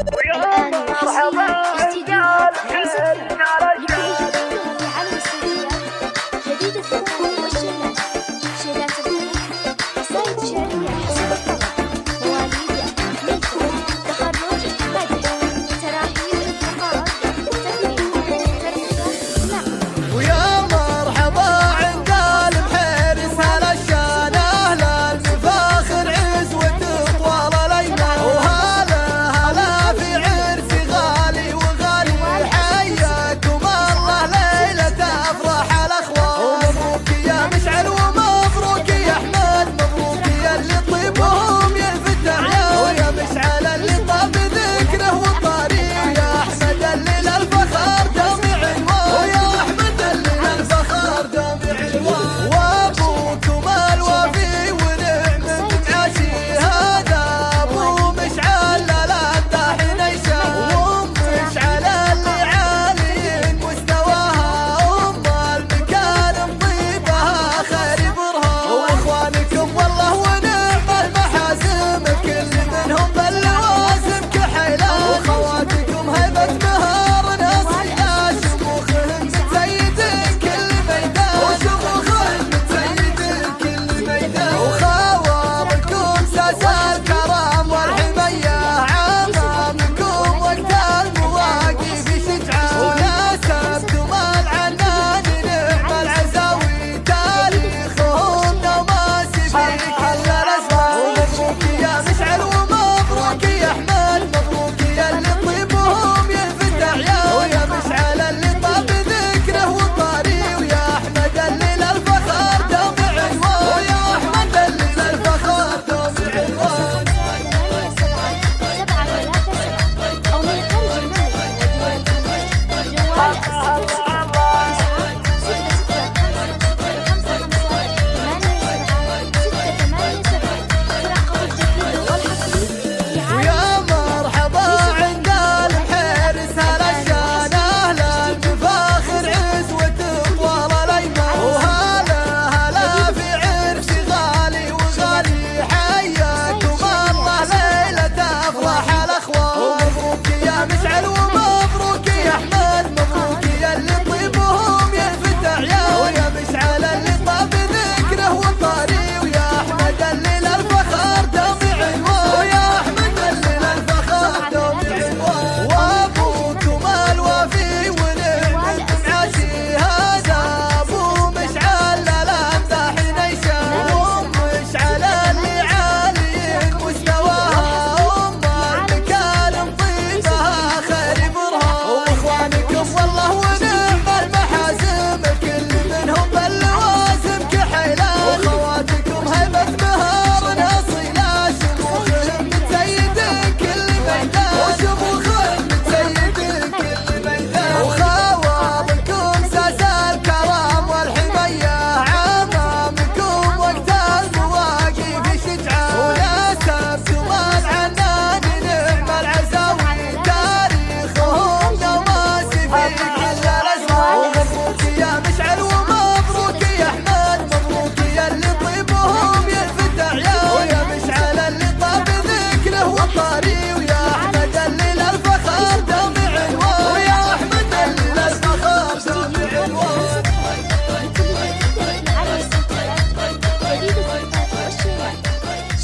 الآن رسيم استدعاء خمسة يبيجي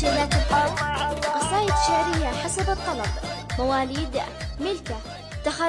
شيلات الأرض قصائد شعرية حسب الطلب. مواليد ملكة. تخرج